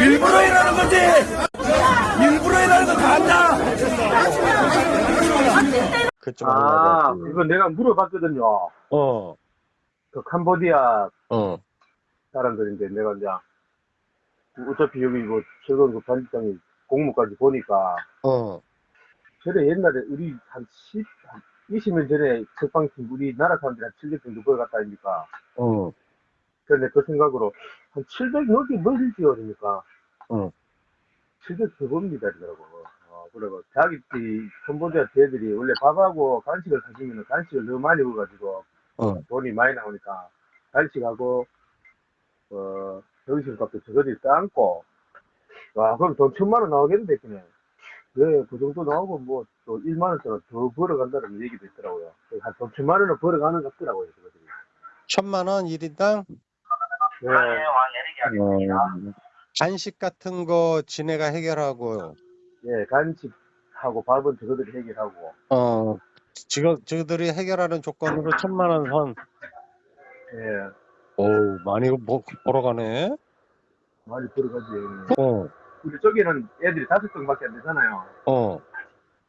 일부러 일하는 거지! 일부러 일하는 거 다 안다! 그쪽 아, 하려고. 이거 내가 물어봤거든요. 어. 그 캄보디아 어. 사람들인데 내가 이제 어차피 여기 이거 즐거운 그 반지장이 공무까지 보니까 어, 저래 옛날에 우리 한 10, 한 20년 전에 석방팀 우리나라 사람들이 한 700 정도 벌어갔다 아닙니까? 어, 그런데 그 생각으로 한 700 넘게 멀지요, 그러니까. 어. 700 그겁니다, 이러더라고. 어, 그리고 자기들이 캄보디아 대들이 원래 밥하고 간식을 사주면 간식을 너무 많이 먹어가지고 어. 돈이 많이 나오니까 간식하고 어 정신값도 저거들이 따안고 와 그럼 돈 천만 원 나오겠는데 그냥 네 그 정도 나오고 뭐 또 1만 원짜리 더 벌어간다는 얘기도 있더라고요 한돈 천만 원을 벌어가는 것 같더라고요 저거들이 천만 원 1인당? 네. 어, 간식 같은 거 지네가 해결하고, 예, 간식하고 밥은 저거들이 해결하고 어, 지금, 저들이 해결하는 조건으로 천만 원 선. 예 어우, 많이 뭐, 벌어가네. 많이 벌어가지 어, 우리 저기는 애들이 다섯 명밖에 안 되잖아요 어,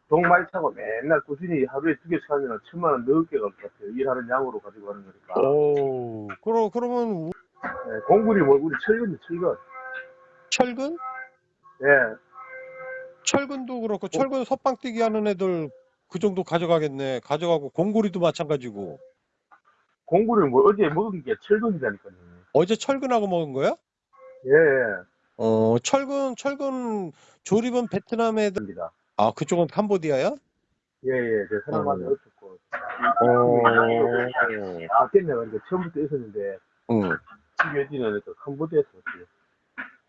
동말 차고 맨날 꾸준히 하루에 두 개씩 하면 천만 원 넘게 갈 것 같아요 일하는 양으로 가지고 가는 거니까 오, 그러, 그러면, 우- 예, 공군이 뭐 우리 철근이 철근 철근? 예 철근도 그렇고, 철근 섭방 뛰기 하는 애들 그 정도 가져가겠네. 가져가고, 공구리도 마찬가지고. 공구를 뭐 어제 먹은 게 철근이라니까요. 어제 철근하고 먹은 거야? 예, 예. 어, 철근, 철근 조립은 베트남 애들, 입니다. 아, 그쪽은 캄보디아야? 예, 예. 제 사람한테 어. 어떻고. 어, 바뀌었네. 그러니까 처음부터 있었는데, 응. 지겨지는 또 캄보디아에서 왔어요.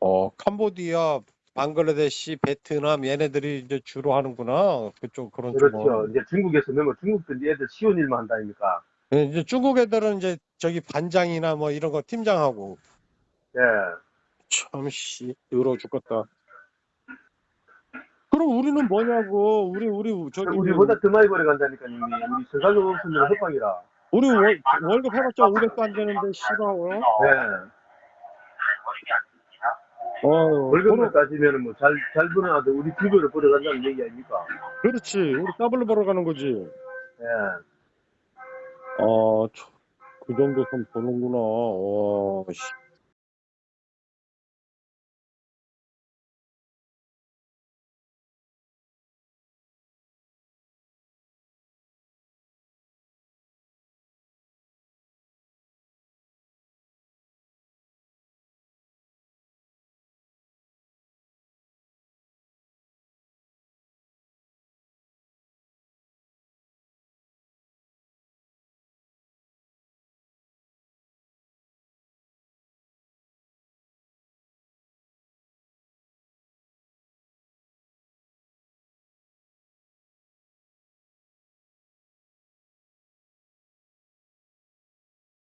어, 캄보디아, 방글라데시, 베트남 얘네들이 이제 주로 하는구나. 그쪽 그런 그렇죠. 쪽은. 이제 중국에서 넣으면 중국도 이제 애들 쉬운 일만 한다 아닙니까? 예, 이제 중국 애들은 이제 저기 반장이나 뭐 이런 거 팀장하고 예. 참 씨, 더러워 죽겠다. 그럼 우리는 뭐냐고. 우리 우리 저기 우리보다 더 많이 벌어간다니까요. 이미. 우리 생각이 없으면 협박이라. 우리 월, 월급 해봤자 500도 안 되는데 싫어. 어? 예. 어, 월급을 따지면은 뭐 잘, 잘 버는 아들 우리 두 배로 벌어간다는 얘기 아닙니까? 그렇지. 우리 더블로 벌어가는 거지. 예. 어, 참, 그 정도 좀 보는구나. 와, 씨.